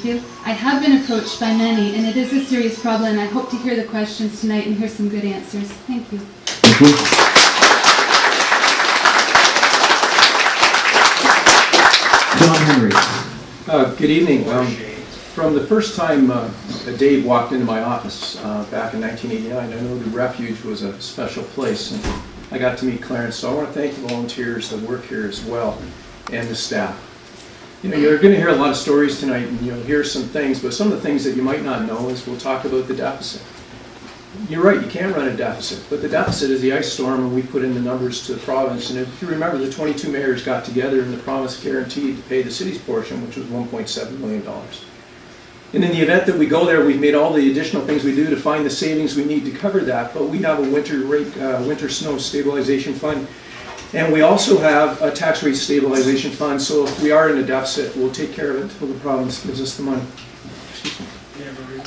Thank you. I have been approached by many, and it is a serious problem. I hope to hear the questions tonight and hear some good answers. Thank you. Thank you. John Henry. Uh, Good evening. Um, From the first time uh, Dave walked into my office uh, back in 1989, I know the refuge was a special place, and I got to meet Clarence. So I want to thank the volunteers that work here as well, and the staff. You know, you're going to hear a lot of stories tonight, and you'll hear some things, but some of the things that you might not know is we'll talk about the deficit. You're right, you can run a deficit, but the deficit is the ice storm, and we put in the numbers to the province. And if you remember, the 22 mayors got together, and the province guaranteed to pay the city's portion, which was 1.7 million dollars. And in the event that we go there, we've made all the additional things we do to find the savings we need to cover that. But we have a winter rate, uh, winter snow stabilization fund, and we also have a tax rate stabilization fund. So if we are in a deficit, we'll take care of it until the province gives us the money.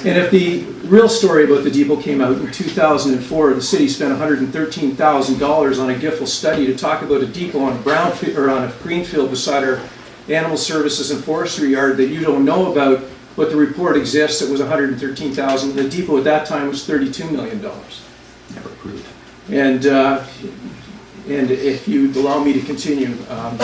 And if the real story about the depot came out in 2004, the city spent $113,000 on a GIFL study to talk about a depot on a brown, or on a green field beside our animal services and forestry yard that you don't know about, but the report exists, it was 113,000. The depot at that time was $32 million. Never approved. And, uh, and if you'd allow me to continue, um,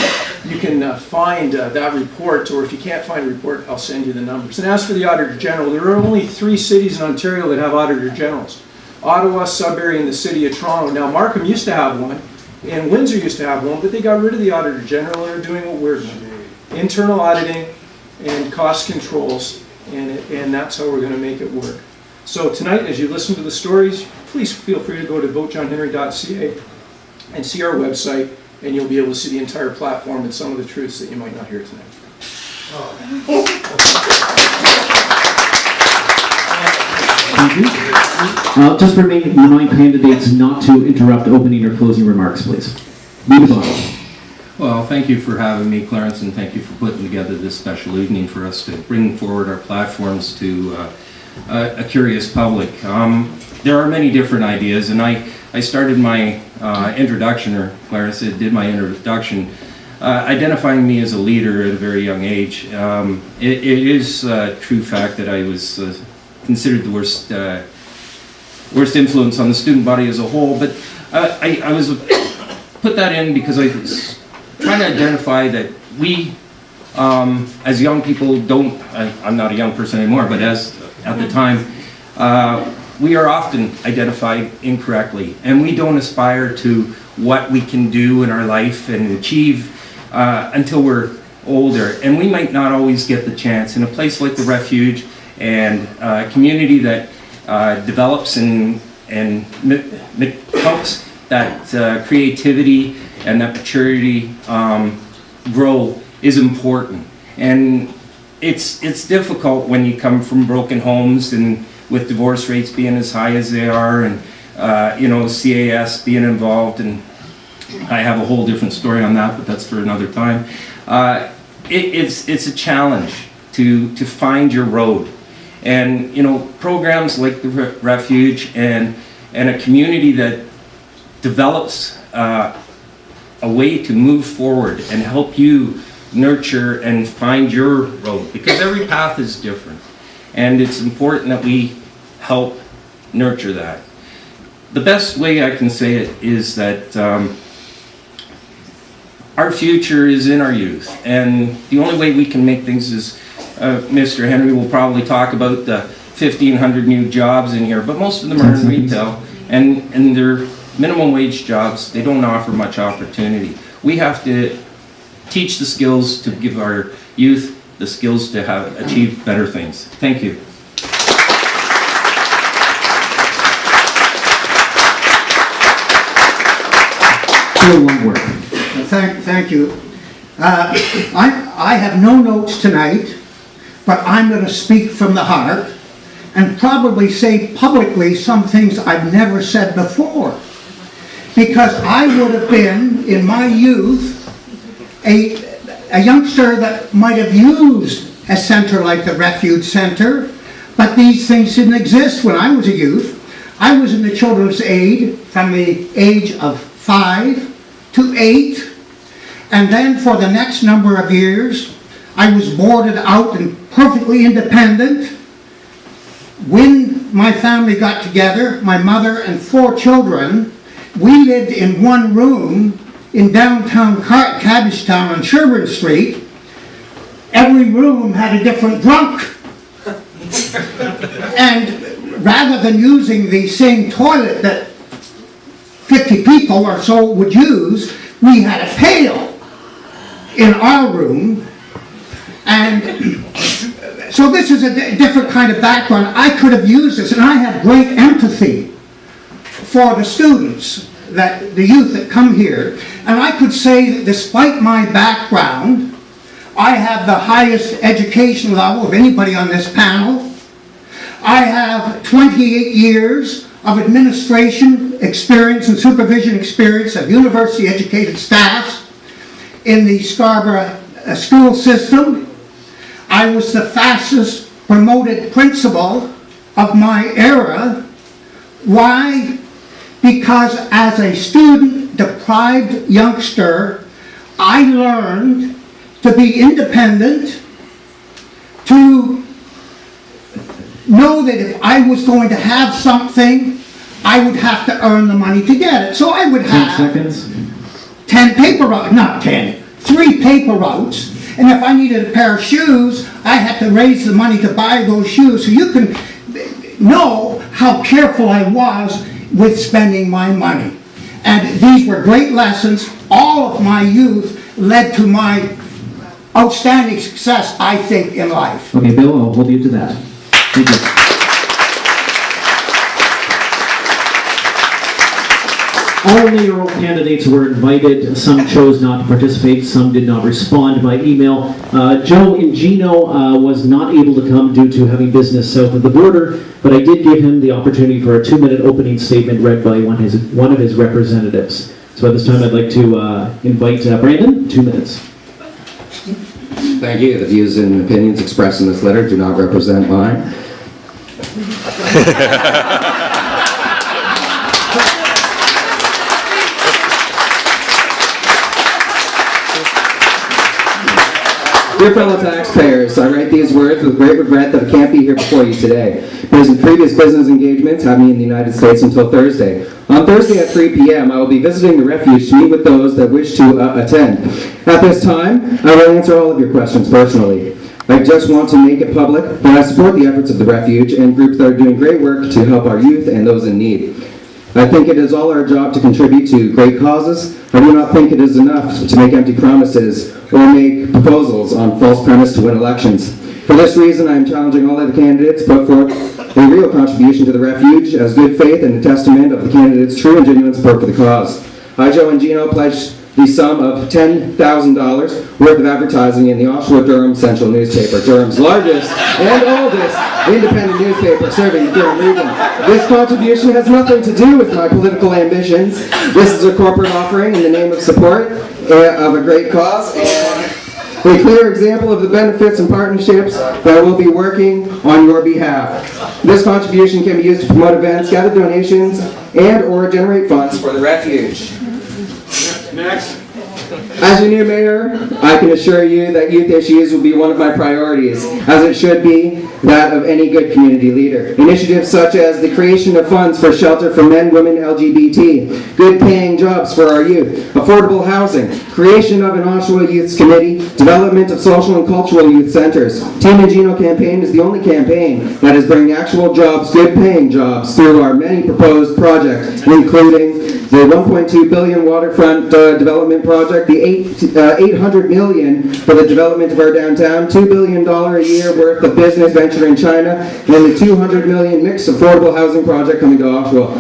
you can uh, find uh, that report, or if you can't find a report, I'll send you the numbers. And as for the Auditor General, there are only three cities in Ontario that have Auditor Generals. Ottawa, Sudbury, and the City of Toronto. Now, Markham used to have one, and Windsor used to have one, but they got rid of the Auditor General and are doing what we're doing. Internal auditing and cost controls, and, it- and that's how we're gonna make it work. So tonight, as you listen to the stories, please feel free to go to votejohnhenry.ca and see our website, and you'll be able to see the entire platform and some of the truths that you might not hear tonight. Thank you. Uh, Just remain, remind candidates not to interrupt opening or closing remarks, please. Leave the bottle. Well, thank you for having me, Clarence, and thank you for putting together this special evening for us to bring forward our platforms to uh, a a curious public. Um, There are many different ideas, and I, I started my uh, introduction, or Clarence did did my introduction, uh, identifying me as a leader at a very young age. Um, It it is a true fact that I was uh, considered the worst uh, worst influence on the student body as a whole, but uh, I, I was put that in because I was trying to identify that we, um, as young people, don't. I, I'm not a young person anymore, but as at the time, uh, we are often identified incorrectly, and we don't aspire to what we can do in our life and achieve uh, until we're older, and we might not always get the chance in a place like the refuge and uh, a community that uh, develops and and helps that uh, creativity and that maturity um, grow is important. And it's it's difficult when you come from broken homes and with divorce rates being as high as they are, and uh, you know CAS being involved, and I have a whole different story on that, but that's for another time. Uh, it, it's it's a challenge to to find your road, and you know programs like the Re- Refuge and and a community that develops uh, a way to move forward and help you nurture and find your road because every path is different and it's important that we help nurture that. The best way i can say it is that um, our future is in our youth and the only way we can make things is uh, mr henry will probably talk about the 1500 new jobs in here but most of them are in retail and and they're minimum wage jobs. They don't offer much opportunity. We have to teach the skills to give our youth the skills to have achieve better things. Thank you Bill Lundberg. Thank, thank you. Uh, I, I have no notes tonight, but I'm going to speak from the heart and probably say publicly some things I've never said before. Because I would have been, in my youth, a, a youngster that might have used a center like the Refuge Center, but these things didn't exist when I was a youth. I was in the children's aid from the age of five to eight, and then for the next number of years, I was boarded out and perfectly independent. When my family got together, my mother and four children, we lived in one room in downtown Car- Cabbagetown on Sherbourne Street. Every room had a different drunk. And rather than using the same toilet that 50 people or so would use, we had a pail in our room. And so this is a different kind of background. I could have used this, and I have great empathy for the students, that, the youth that come here. And I could say that despite my background, I have the highest education level of anybody on this panel. I have 28 years of administration experience and supervision experience of university-educated staffs in the Scarborough uh, school system. I was the fastest promoted principal of my era. Why? Because as a student deprived youngster, I learned to be independent, to know that if I was going to have something, I would have to earn the money to get it. So I would 10 have seconds. 10 paper routes, not 10, three paper routes. And if I needed a pair of shoes, I had to raise the money to buy those shoes. So you can know how careful I was with spending my money. And these were great lessons. All of my youth led to my outstanding success, I think, in life. Okay, Bill, I'll hold you to that. Thank you. All mayoral candidates were invited. Some chose not to participate, some did not respond by email. Uh, Joe Ingino uh, was not able to come due to having business south of the border, but I did give him the opportunity for a two-minute opening statement read by one, his, one of his representatives. So at this time, I'd like to uh, invite uh, Brandon, two minutes. Thank you. The views and opinions expressed in this letter do not represent mine. Dear fellow taxpayers, I write these words with great regret that I can't be here before you today, because in previous business engagements have me in the United States until Thursday. On Thursday at 3 p.m., I will be visiting the refuge to meet with those that wish to uh, attend. At this time, I will answer all of your questions personally. I just want to make it public that I support the efforts of the refuge and groups that are doing great work to help our youth and those in need. I think it is all our job to contribute to great causes. I do not think it is enough to make empty promises or make proposals on false premise to win elections. For this reason, I am challenging all other candidates put forth a real contribution to the refuge as good faith and a testament of the candidate's true and genuine support for the cause. I, Joe Ingino, pledge the sum of $10,000 worth of advertising in the Oshawa Durham Central newspaper, Durham's largest and oldest independent newspaper serving the Durham region. This contribution has nothing to do with my political ambitions. This is a corporate offering in the name of support uh, of a great cause and a clear example of the benefits and partnerships that will be working on your behalf. This contribution can be used to promote events, gather donations, and/or generate funds for the refuge. Next. As your new mayor, I can assure you that youth issues will be one of my priorities, as it should be that of any good community leader. Initiatives such as the creation of funds for shelter for men, women, LGBT, good paying jobs for our youth, affordable housing, creation of an Oshawa Youths Committee, development of social and cultural youth centers. Team Ingino campaign is the only campaign that is bringing actual jobs, good paying jobs, through our many proposed projects, including the 1.2 billion waterfront uh, development project, the eight, uh, 800 million for the development of our downtown, $2 billion a year worth of business venture in China, and then the 200 million mixed affordable housing project coming to Oshawa.